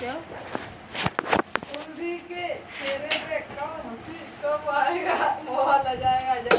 क्या? के चेहरे पे कब हँसी कब आएगा मोह ल जाएगा जब